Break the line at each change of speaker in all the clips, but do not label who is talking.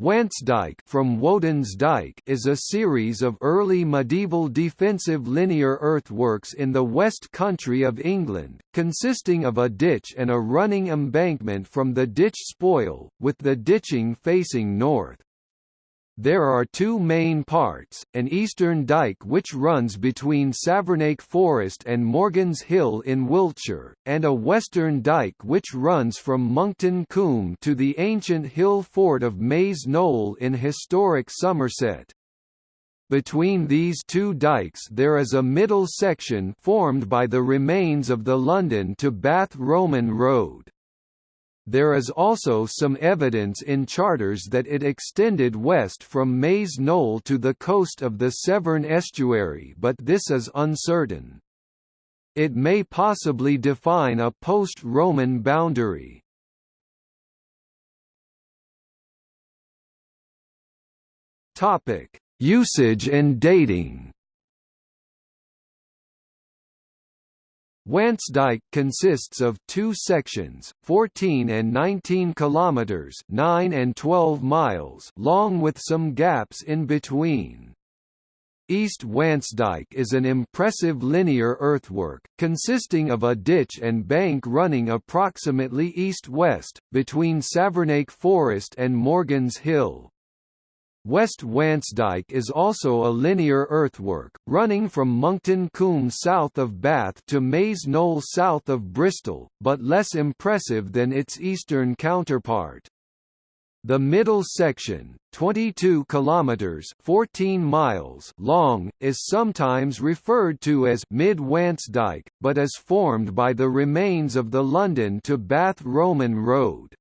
Wansdyke from Woden's Dyke is a series of early medieval defensive linear earthworks in the West Country of England, consisting of a ditch and a running embankment from the ditch spoil, with the ditching facing north. There are two main parts, an eastern dyke which runs between Savernake Forest and Morgan's Hill in Wiltshire, and a western dyke which runs from Monkton Combe to the ancient hill fort of Maes Knoll in historic Somerset. Between these two dykes there is a middle section formed by the remains of the London to Bath Roman Road. There is also some evidence in charters that it extended west from Maes Knoll to the coast of the Severn estuary but this is uncertain. It may possibly define a post-Roman boundary. Usage and dating Wansdyke consists of two sections, 14 and 19 kilometers, 9 and 12 miles, long with some gaps in between. East Wansdyke is an impressive linear earthwork, consisting of a ditch and bank running approximately east-west, between Savernake Forest and Morgan's Hill. West Wansdyke is also a linear earthwork, running from Monkton Combe south of Bath to Maes Knoll south of Bristol, but less impressive than its eastern counterpart. The middle section, 22 kilometers (14 miles) long, is sometimes referred to as Mid Wansdyke, but is formed by the remains of the London to Bath Roman Road.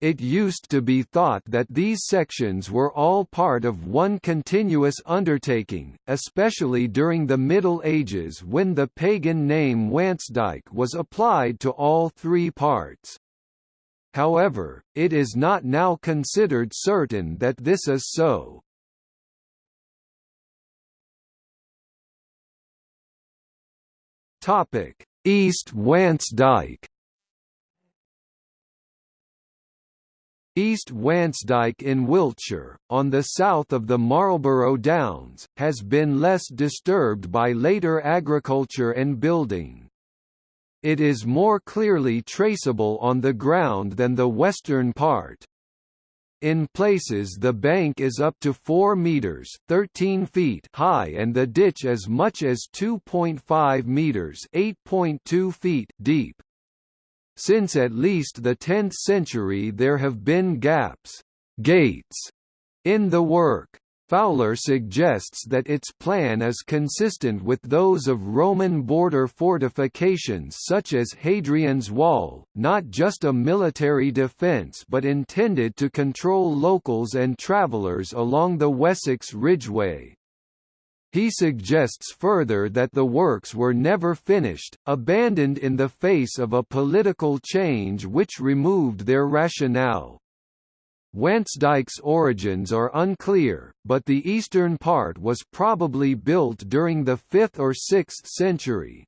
It used to be thought that these sections were all part of one continuous undertaking, especially during the Middle Ages when the pagan name Wansdyke was applied to all three parts. However, it is not now considered certain that this is so. East Wansdyke East Wansdyke in Wiltshire, on the south of the Marlborough Downs, has been less disturbed by later agriculture and building. It is more clearly traceable on the ground than the western part. In places the bank is up to 4 meters 13 feet high and the ditch as much as 2.5 meters 8.2 feet deep. Since at least the 10th century there have been gaps gates in the work. Fowler suggests that its plan is consistent with those of Roman border fortifications such as Hadrian's Wall, not just a military defence but intended to control locals and travellers along the Wessex Ridgeway. He suggests further that the works were never finished, abandoned in the face of a political change which removed their rationale. Wansdyke's origins are unclear, but the eastern part was probably built during the 5th or 6th century.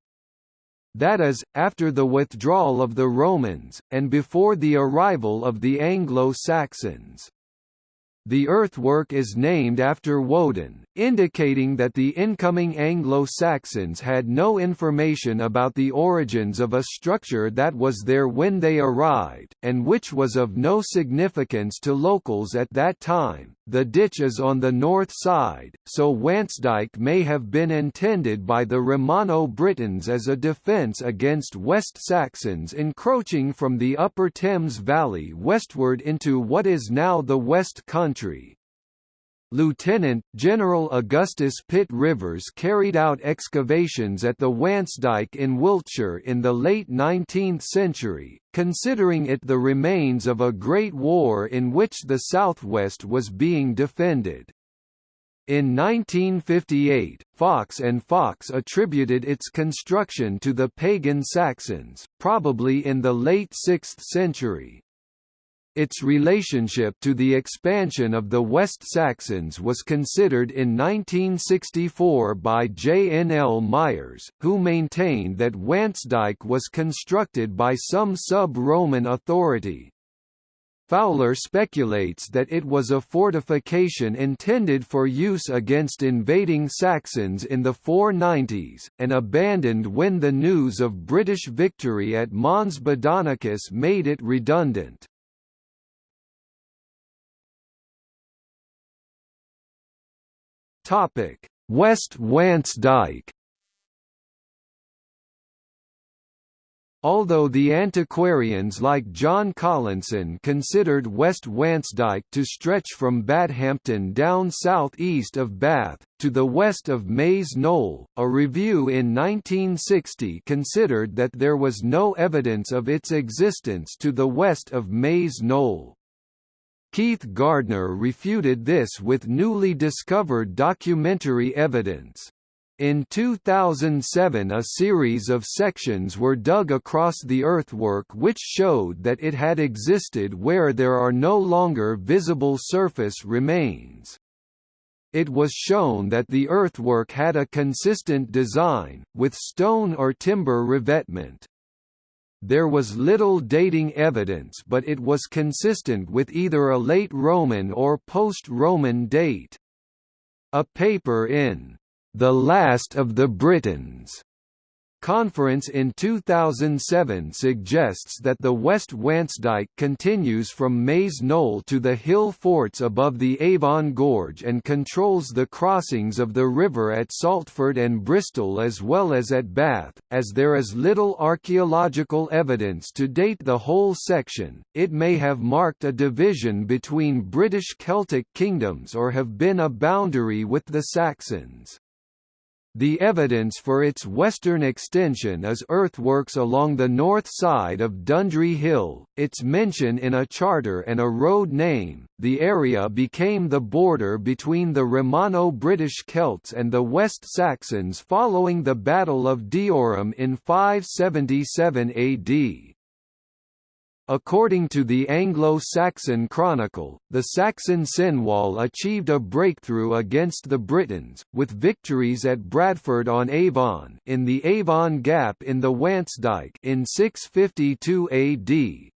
That is, after the withdrawal of the Romans, and before the arrival of the Anglo-Saxons. The earthwork is named after Woden, indicating that the incoming Anglo-Saxons had no information about the origins of a structure that was there when they arrived, and which was of no significance to locals at that time. The ditch is on the north side, so Wansdyke may have been intended by the Romano-Britons as a defence against West Saxons encroaching from the upper Thames valley westward into what is now the West Country. Lieutenant General Augustus Pitt Rivers carried out excavations at the Wansdyke in Wiltshire in the late 19th century, considering it the remains of a great war in which the southwest was being defended. In 1958, Fox and Fox attributed its construction to the pagan Saxons, probably in the late 6th century. Its relationship to the expansion of the West Saxons was considered in 1964 by J. N. L. Myers, who maintained that Wansdyke was constructed by some sub-Roman authority. Fowler speculates that it was a fortification intended for use against invading Saxons in the 490s, and abandoned when the news of British victory at Mons Badonicus made it redundant. West Wansdyke Although the antiquarians like John Collinson considered West Wansdyke to stretch from Bathampton down south-east of Bath, to the west of Maes Knoll, a review in 1960 considered that there was no evidence of its existence to the west of Maes Knoll. Keith Gardner refuted this with newly discovered documentary evidence. In 2007 a series of sections were dug across the earthwork which showed that it had existed where there are no longer visible surface remains. It was shown that the earthwork had a consistent design, with stone or timber revetment. There was little dating evidence but it was consistent with either a late Roman or post-Roman date. A paper in the Last of the Britons conference in 2007 suggests that the West Wansdyke continues from Maes Knoll to the hill forts above the Avon Gorge and controls the crossings of the river at Saltford and Bristol as well as at Bath. As there is little archaeological evidence to date the whole section, it may have marked a division between British Celtic kingdoms or have been a boundary with the Saxons. The evidence for its western extension is earthworks along the north side of Dundry Hill, its mention in a charter and a road name. The area became the border between the Romano-British Celts and the West Saxons following the Battle of Deorham in 577 AD. According to the Anglo-Saxon Chronicle, the Saxon Cenwalh achieved a breakthrough against the Britons, with victories at Bradford-on-Avon in the Avon Gap in the Wansdyke in 652 AD,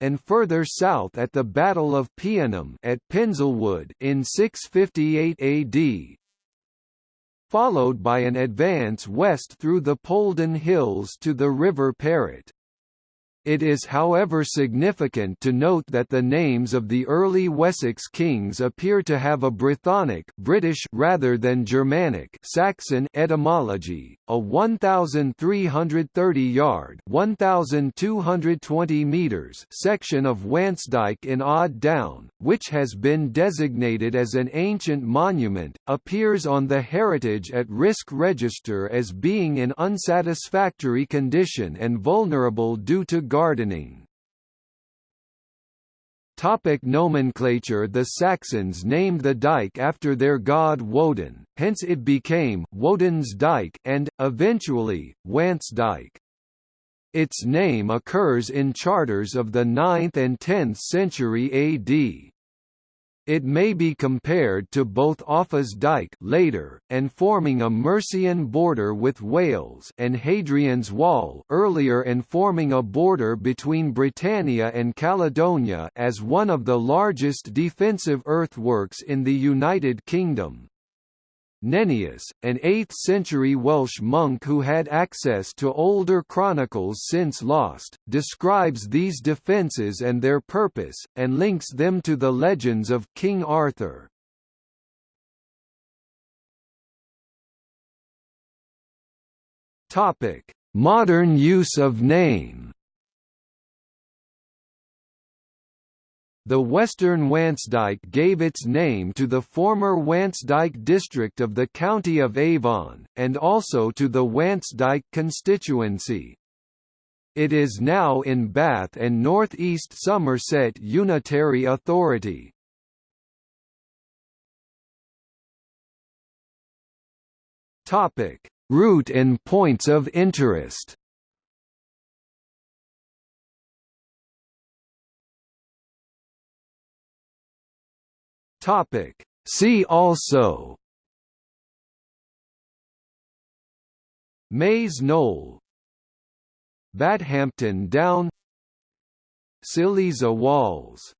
and further south at the Battle of Peonnum at Penselwood in 658 AD, followed by an advance west through the Polden Hills to the River Parrett. It is however significant to note that the names of the early Wessex kings appear to have a Brythonic British rather than Germanic Saxon etymology. A 1,330-yard (1,220 meters) section of Wansdyke in Odd Down, which has been designated as an ancient monument, appears on the Heritage at Risk Register as being in unsatisfactory condition and vulnerable due to gardening. Topic nomenclature The Saxons named the dike after their god Woden, hence it became Woden's Dyke and, eventually, Wansdyke. Its name occurs in charters of the 9th and 10th century AD. It may be compared to both Offa's Dyke later, and forming a Mercian border with Wales and Hadrian's Wall earlier and forming a border between Britannia and Caledonia as one of the largest defensive earthworks in the United Kingdom. Nennius, an 8th-century Welsh monk who had access to older chronicles since lost, describes these defences and their purpose, and links them to the legends of King Arthur. Modern use of name The western Wansdyke gave its name to the former Wansdyke district of the county of Avon, and also to the Wansdyke constituency. It is now in Bath and North East Somerset Unitary Authority. Route and points of interest Topic. See also. Maes Knoll. Bathampton Down. Silesia Walls